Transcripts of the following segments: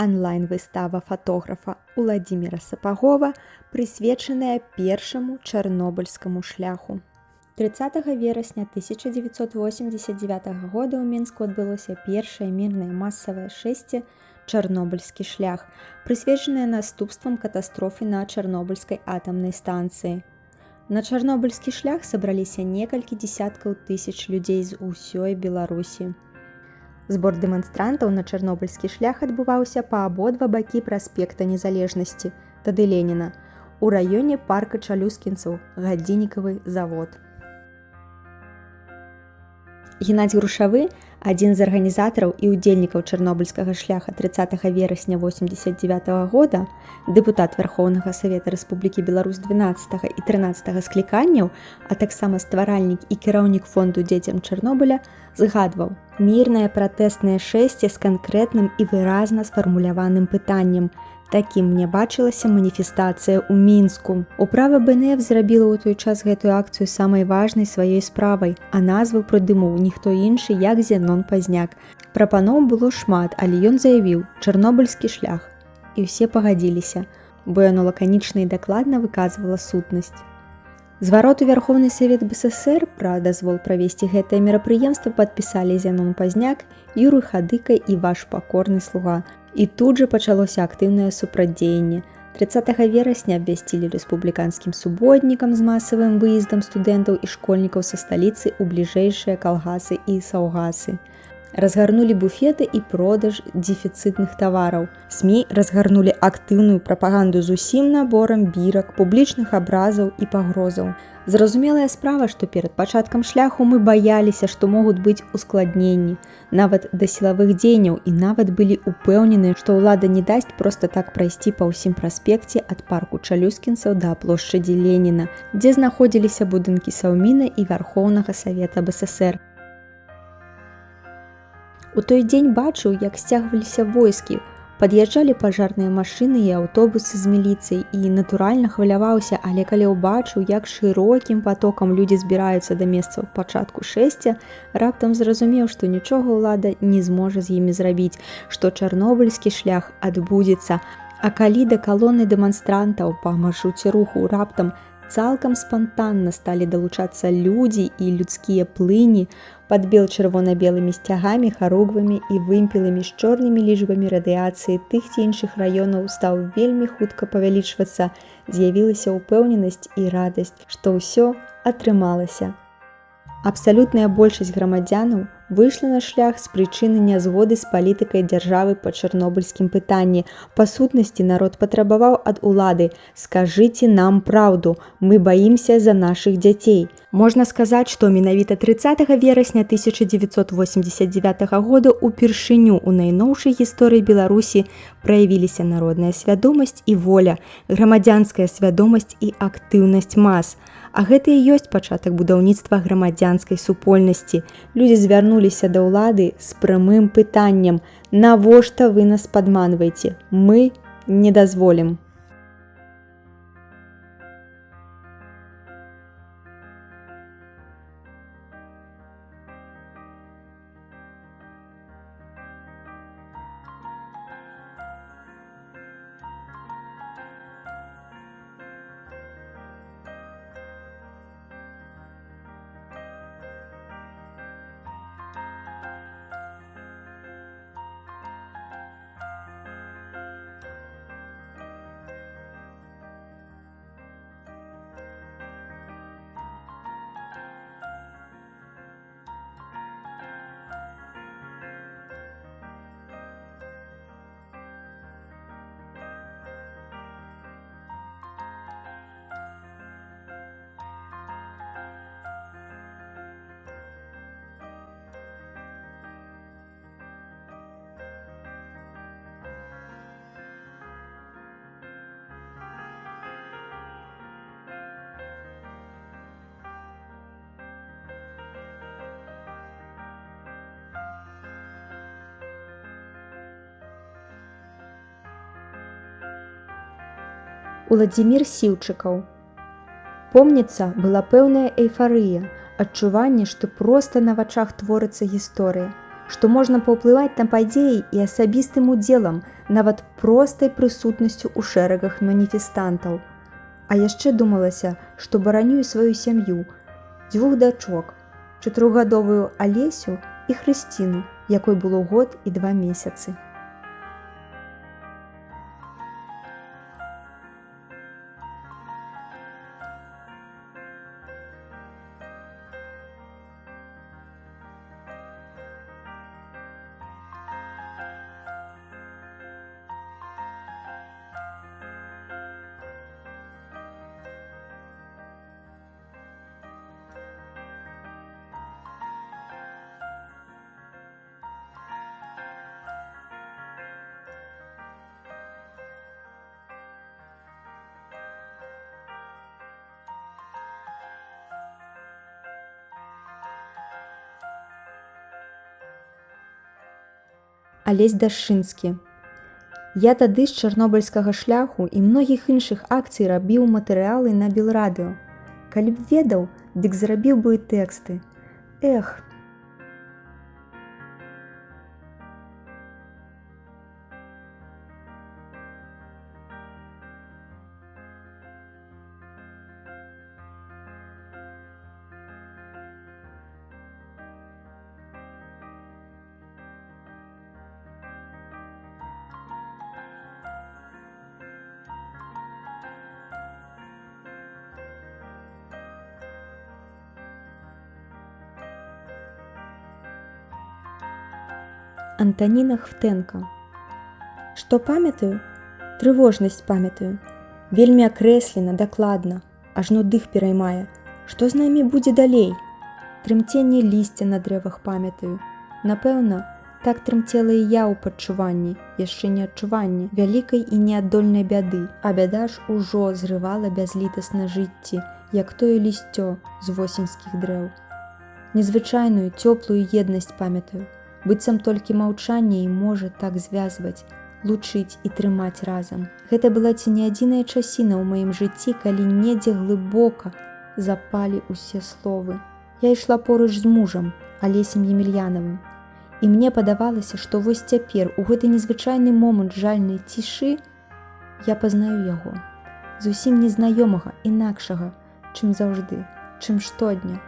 онлайн-выстава фатографа Уладзіміра Сапагова, прысвечаная першаму чарнобыльскаму шляху. 30 верасня 1989 года ў Мінску адбылося першае мірнае масавае шэсце чарнобыльскі шлях, прысвечанае наступствам катастрофы на чарнобыльскай атамнай станцыі. На чарнобыльскі шлях сабраліся некалькі дзясяткаў тысяч людзей з усёй Беларусі. Збор дэманстрантаў на чарнобыльскі шлях адбываўся па абодва бакі праспекта незалежнасці, тады Леніна, у раёне парка чалюскінцаў, гадзіннікавы завод. Геннадзь грушавы, адзін з арганізатараў і ўдзельнікаў чарнобыльскага шляха 30 верасня 89 -го года, дэпутат вярхоўнага савета Рэспублікі Беларусь 12 і 13 скліканняў, а таксама стваральнік і кіраўнік фонду дзецям Чарнобыля згадваў: мірнае пратэснае шэсце з канкрэтным і выразна сфармуляваным пытаннем, такім мне бачылася маніфестацыя ў мінску. Управа бнф зрабіла ў той час гэтую акцыю самай важнай сваёй справай а назву прыдымуў ніхто іншы як зенон пазняк. Прапаноў было шмат але ён заявіў чарнобыльскі шлях. І ўсе пагадзіліся. Бо яно лаканічна і дакладна выказвала сутнасць. Звароту вярховны савет бСр пра дазвол правесці гэтае мерапрыемства падпісалі зянон пазняк юры хадыка і ваш пакорны слуга І тут жа пачалося актыўнае супрадзеянне. 30 верасня абвясцілі рэспубліканскім суботнікам з масавым выездам студэнтаў і школьнікаў са сталіцы ў бліжэйшыя калгасы і саўгасы. Разгарнулі буфеты і продаж дефіцытных тавараў. СМ разгарнулі актыўную прапаганду з усім наборам бірак, публічных абразаў і пагрозаў. Зразумелая справа, што перад пачаткам шляху мы баяліся, што могуць быць ускладненні, нават да сілавых дзеянняў і нават былі упэўнены, што ўлада не дасць проста так прайсці па ўсім праспекце ад парку чалюскінцаў да плошчадзі Леніна, дзе знаходзіліся будынкі саўміна і вярхоўнага савета БСР. У той дзень бачыў, як сцягваліся войскі, пад'язджалі пажарныя машыны і аўтобусы з міліцыяй і натуральна хваляваўся, але калі ўбачыў, як шырокім потокам людзі збіраюцца да месцаў пачатку шэсця, раптам зразумеў, што нічога ўлада не зможа з імі зрабіць, што чарнобыльскі шлях адбудзецца. А калі да калоны дэманстрантаў па маршруце руху раптам цалкам спантанна сталі далучацца людзі і людскія плыні, падбел чырвона-белымі сцягамі харугвамі і вымпеламі з чорнымі лічбамі радыяцыі тых ці іншых раёнаў стаў вельмі хутка павялічвацца з'явілася ўпэўненасць і радасць што ўсё атрымалася абсалютная большасць грамадзянаў выйшла на шлях з прычыны нязгоды з палітыкай дзяржавы па чарнобыльскім пытанні. Па сутнасці народ патрабаваў ад улады: скажыце нам праўду, мы баімся за нашых дзяцей. Можна сказаць, што менавіта 30 верасня 1989 года упершыню ў найноўшай гісторыі Беларусі праявіліся народная свядомасць і воля, грамадзянская свядомасць і актыўнасць мас. А гэта і ёсць пачатак будаўніцтва грамадзянскай супольнасці. Людзі звярнуліся да ўлады з прамым пытаннем: Навошта вы нас падманваеце, мы не дазволім. Уладзімир сіўчыкаў. Помніцца была пэўная эйфарыя, адчуванне, што проста на вачах творыцца гісторыя. што можна паўплываць на падзеі і асабістым удзелам, нават простай прысутнасцю ў шэрагах маніфестантаў. А яшчэ думалася, што баранюю сваю сям'ю, дзвюх дачок, чатырохгадовую алесю і хрысціну, якой было год і два месяцы. Алесь дашынскі. Я тады з чарнобыльскага шляху і многіх іншых акцый рабіў матэрыялы на белрадыо. Калі б ведаў, дык зрабіў бы і тэксты. Эх, Антаніна Хтэнка. Што памятаю, трывожнасць памятаю, вельмі акрэслена дакладна, ажно дых пераймае, што з намі будзе далей. Трымценне лісця на дрэвах памятаю. Напэўна, так трымцела і я ў пачуванні, яшчэ не адчуванні вялікай і неаддольнай бяды, а бяда ж ужо зрывала бязлітасна жыцці, як тое лісцё з восеньскіх дрэў. Незвычайную цёплую еднасць памятаю, быццам толькі маўчанне і можа так звязваць, лучыць і трымаць разам. Гэта была ці не адзіная часіна ў маім жыцці, калі недзе глыбока запалі ўсе словы. Я ішла поруч з мужам, алесем емельянавым. І мне падавалася, што вось цяпер у гэты незвычайны момант жальнай цішы я пазнаю яго. Зусім незнаёмага інакшага, чым заўжды, чым штодня.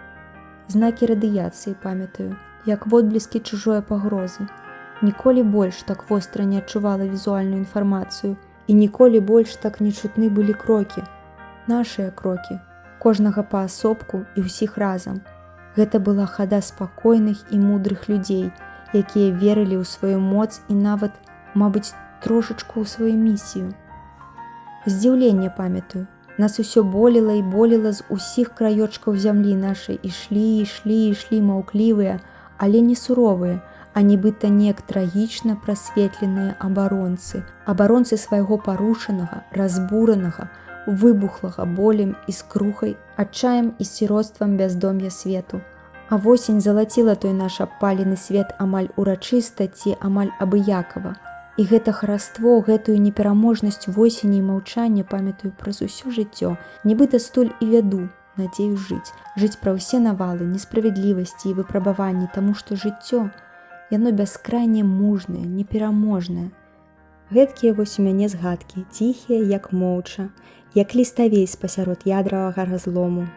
Знакі радыяцыі памятаю, як водбліскі чужое пагрозы. Ніколі больш так востра не адчувала візуальную інфармацыю і ніколі больш так не чутны былі крокі. Нашыя крокі, кожнага паасобку і ўсіх разам. Гэта была хада спакойных і мудрых людзей, якія верылі ў сваю моц і нават, мабыць, трошачку ў сваю місію. Здзіўленне памятаю, нас усё болела і болела з усіх краёчкаў зямлі нашай ішлі, ішлі, ішлі маўклівыя, але не суровыя, а нібыта неяк трагічна прасветленыя абаронцы, абаронцы свайго парушанага, разбуранага, выбухлага болем і скрухай, адчаем і сіроцтвам бяздом'я свету. А восень залаціла той наш апалены свет амаль урачыста ці амаль абыякова. І гэта хараство, гэтую непераможнасць восені і маўчання памятаю праз усё жыццё, нібыта стуль і вяду, надзею жыць, жыць пра ўсе навалы, несправядлівасці і выпрабаванні, таму што жыццё яно бяскрайне мужнае, непераможнае. Гэткія вось у мяне згадкі, ціхія, як моўча, як ліставей спасярод ядравага разлому.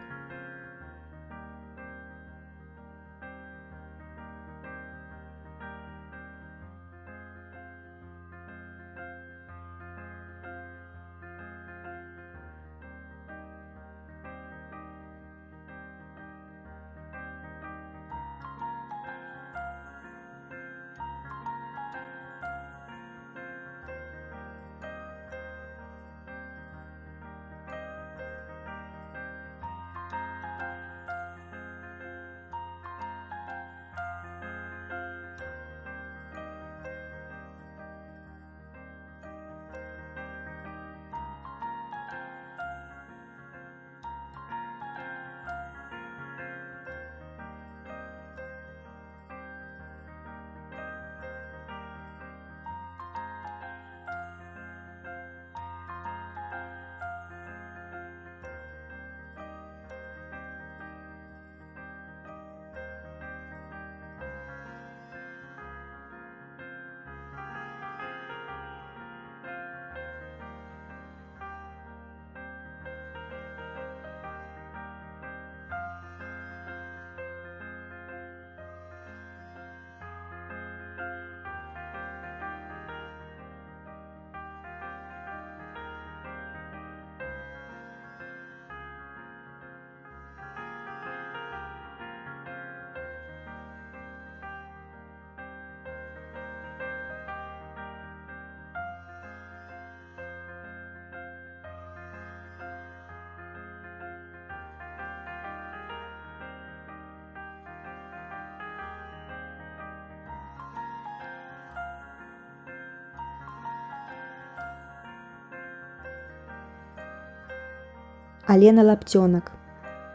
Алена лапцёнак.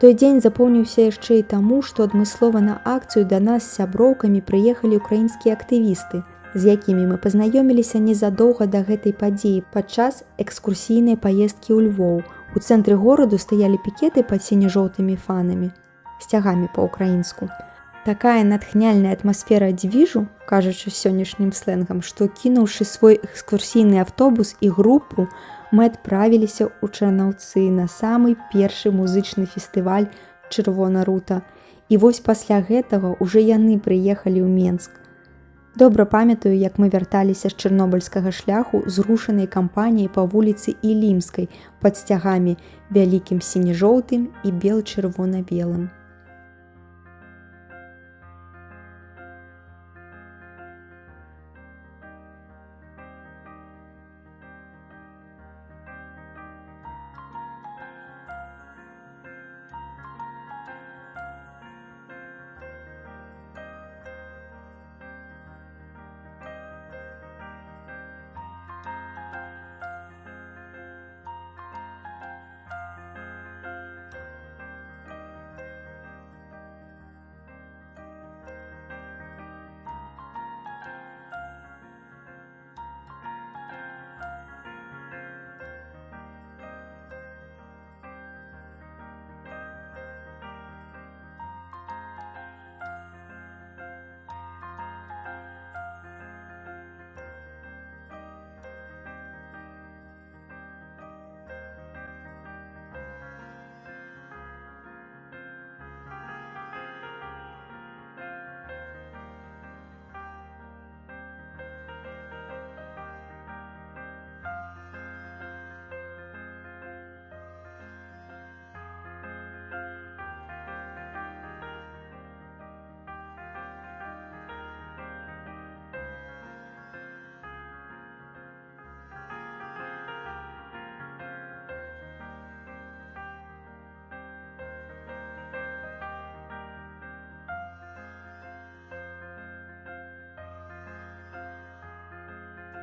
Той дзень запомніўся яшчэ і таму, што адмыслова на акцыю да нас з сяброўкамі прыехалі украінскія актывісты, з якімі мы пазнаёміліся незадоўга да гэтай падзеі падчас экскурсійнай паездкі ў Львоў. У цэнтры гораду стаялі пікеты пад сіне-жоўтымі фанамі, сцягамі па-украінску. Такая натхняльная атмасфера дзвіжу, кажучы сённяшнім сленгам, што кінуўшы свой экскурсійны автобус і групу, мы адправіліся ў чарнаўцы на самы першы музычны фестываль чырвона рута. І вось пасля гэтага ўжо яны прыехалі ў Менск. Добра памятаю, як мы вярталіся з чарнобыльскага шляху зрушанай кампаніяй па вуліцы Ілімскай пад сцягамі вялікім сіне-жоўтым і бел-чырвона-белым.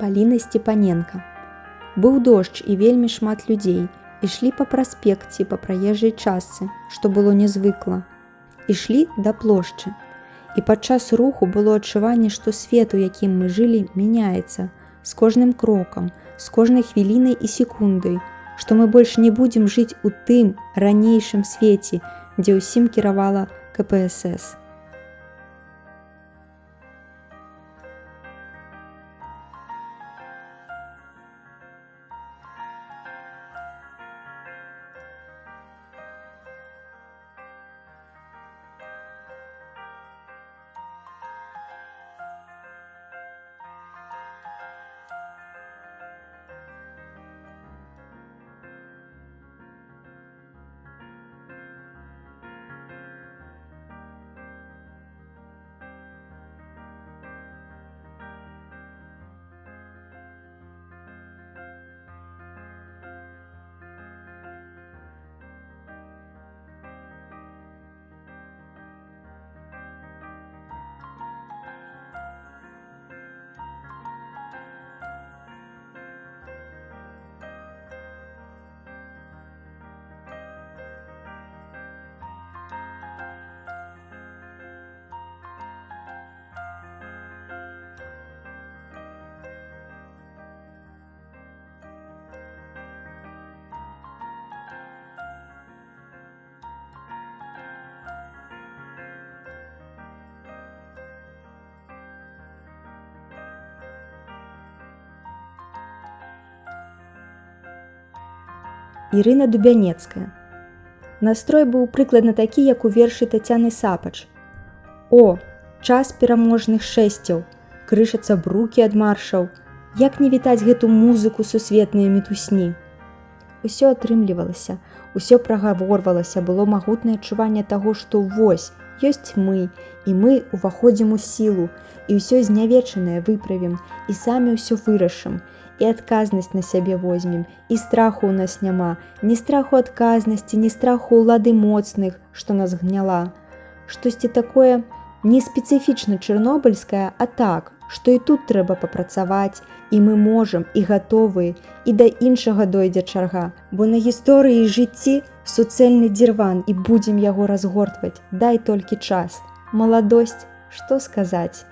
Паліны Степаненко. Быў дождж і вельмі шмат людзей. Ішлі па праспекце па праезжай частцы, што было нязвыкла. Ішлі да плошчы. І падчас руху было адчуванне, што свет, у якім мы жылі, мяняецца з кожным крокам, з кожнай хвілінай і секундай, што мы больш не будзем жыць у тым ранейшым свеце, дзе ўсім кіравала КПСС. Ірына Дубянецкая. Настрой быў прыкладна такі, як у вершы Тацяны Сапач. О, час пераможных шэсцяў, крышацца брукі ад маршаў, Як не вітаць гэту музыку сусветныя мітусні. Усё атрымлівалася, усё прагаворвалася, было магутнае адчуванне таго, што вось, ёсць мы, і мы уваходзім у сілу, і ўсё знявечанае выправім і самі ўсё вырашым, і адказнасць на сябе возьмем і страху ў нас няма ні страху адказнасці ні страху ўлады моцных што нас гняла штосьці такое не спецыфічна чырнобыльская а так што і тут трэба папрацаваць і мы можам і гатовыя і да іншага дойдзе чарга, бо на гісторыі жыцці суцэльны дзірван і будзем яго разгортваць, дай толькі час. Маладосць, што сказаць.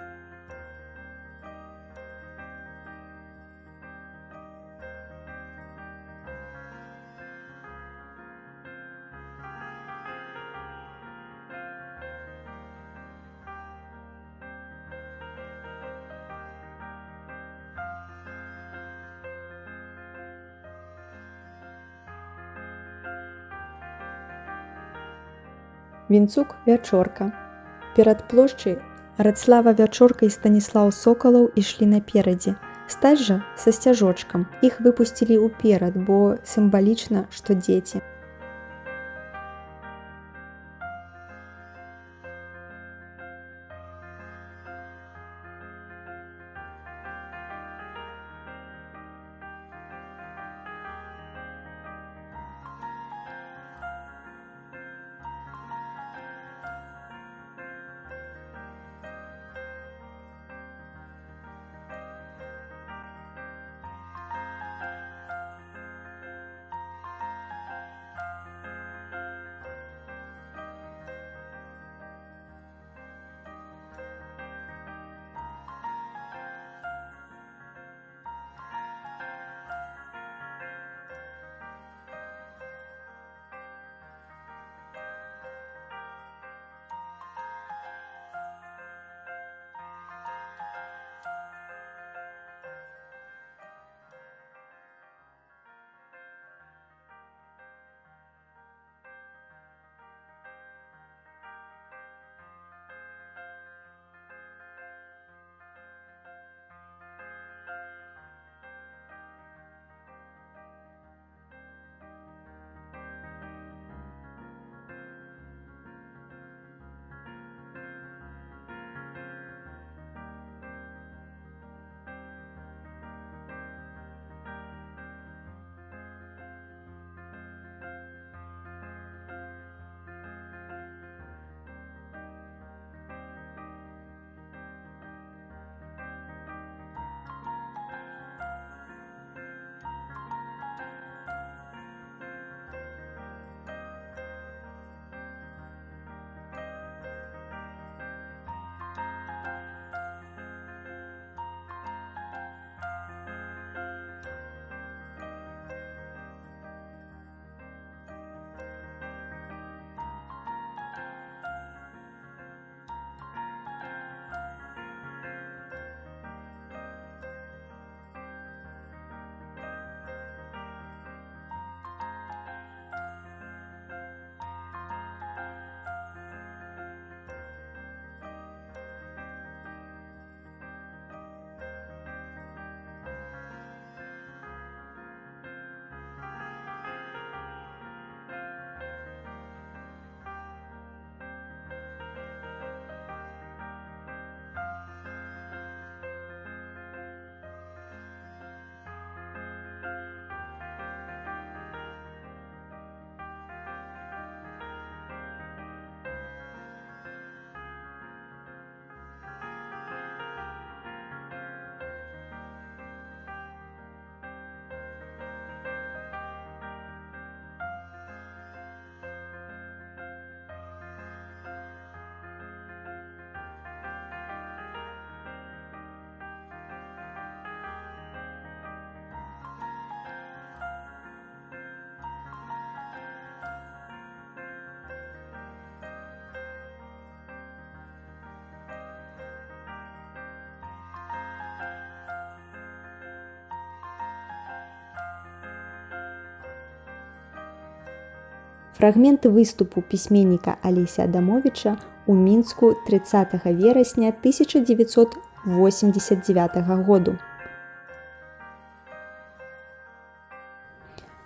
Вінцук вячорка. Перад плошчай Радслава вячорка і станіслаў сокалаў ішлі наперадзе. Стаць жа са сцяжочкам. Іх выпусцілі ўперад, бо сімвалічна, што дзеці. Фрагмент выступу пісьменніка Алеся Адамовича у мінску 30 верасня 1989 году.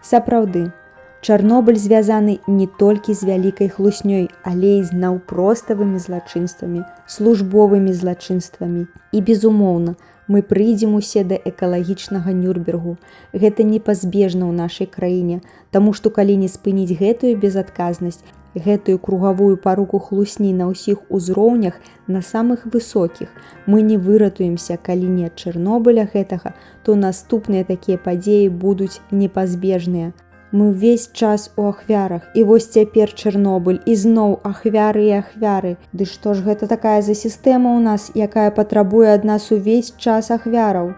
Сапраўды, Чарнобыль звязаны не толькі з вялікай хлуснёй, але і з наўпроставымі злачынствамі, службовымі злачынствамі і безумоўна, мы прыйдзем усе да экалагічнага нюрбергу. Гэта непазбежна ў нашай краіне, Таму што калі не спыніць гэтую безадказнасць, гэтую кругавую паруку хлусні на ўсіх узроўнях на самых высокіх. Мы не выратуемся, калі не ад Чэрнобыля гэтага, то наступныя такія падзеі будуць непазбежныя. Мы ўвесь час у ахвярах і вось цяпер Чэрнобыль і зноў ахвяры і ахвяры. Ды што ж гэта такая за сістэма ў нас, якая патрабуе ад нас увесь час ахвяраў.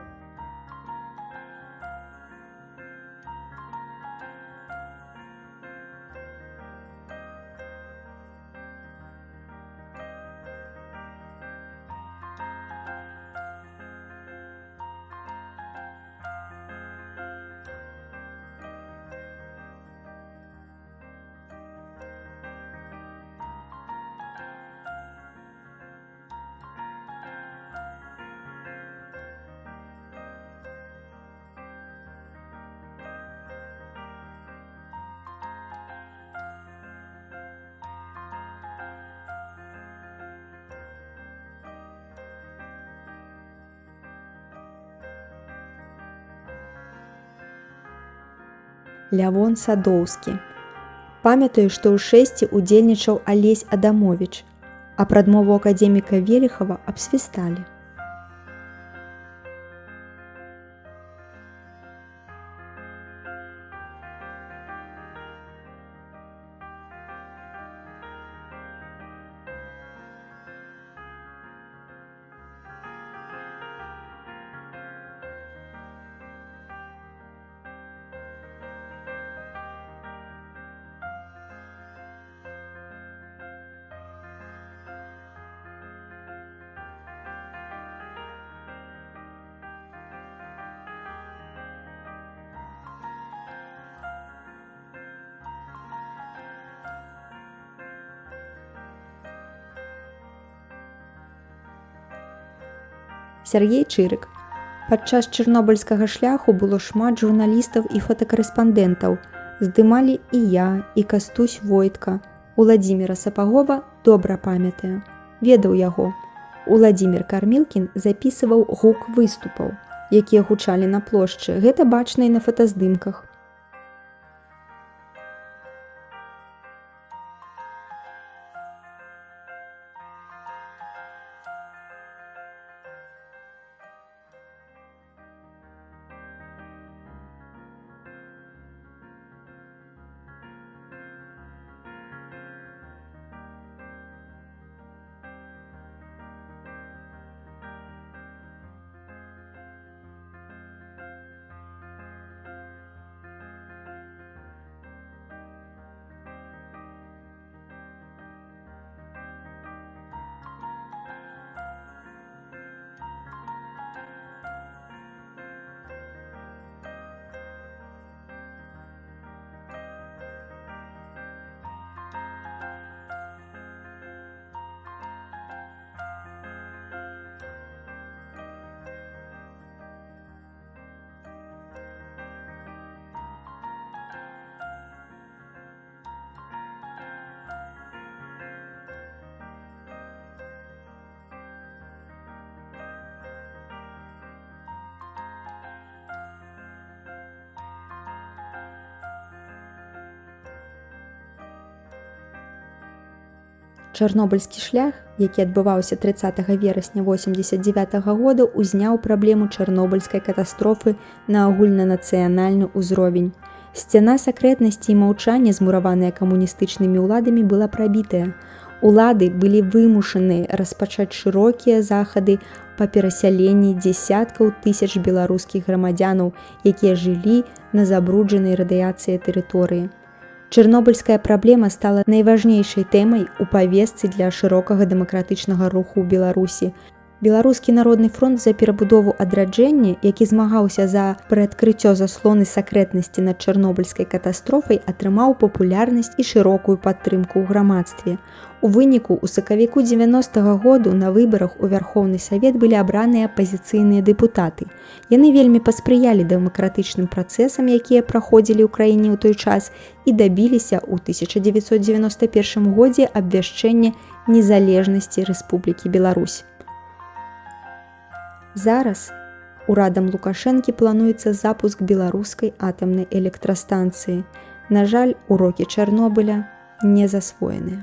Лявон Садоўскі. Памятаю, што ў шэсці удзельнічаў Алесь Адамович, а прадмову академіка Велихава абсвісталі. Сергей Чырык. Падчас чырнобыльскага шляху было шмат журналістаў і фотакарэспандэнтаў. Здымалі і я і кастусь войтка. Уладзіміра Сапагова добра памятае. Ведаў яго. Уладзімир Кармілкін запісываў гук выступаў, якія гучалі на плошчы. Гэта бачна і на фотаздымках. Чарнобыльскі шлях, які адбываўся 30 верасня 89 -го года узняў праблему чарнобыльскай катастрофы на агульнанацыянальны ўзровень. Сцяна сакрэтнасці і маўчання, змураваныя камуністычнымі ўладамі была прабітая. Улады былі вымушаны распачаць шырокія захады па перасяленні дзясяткаў тысяч беларускіх грамадзянаў, якія жылі на забруджанай радыяцыі тэрыторыі. Чэрнобыльская праблема стала найважнейшай тэмай у павесцы для шырокага дэмакратычнага руху ў Беларусі. Беларускі народны фронт за перабудову адраджэння, які змагаўся за прыадкрыццё заслоны сакрэтнасці над чарнобыльскай катастрофай, атрымаў папулярнасць і шырокую падтрымку ў грамадстве. У выніку у сакавіку 90 -го году на выбарах у вярхоўны савет былі абраныя апазіцыйныя дэпутаты. Яны вельмі паспрыялі дэмакратычным працэсам, якія праходзілі ў краіне ў той час і дабіліся ў 1991 годзе абвяшчэння незалежнасці Рэспублікі Беларусь. Зараз урадам Лукашэнкі плануецца запуск беларускай атамнай электрастанцыі. На жаль, урокі Чарнобыля не засвоеныя.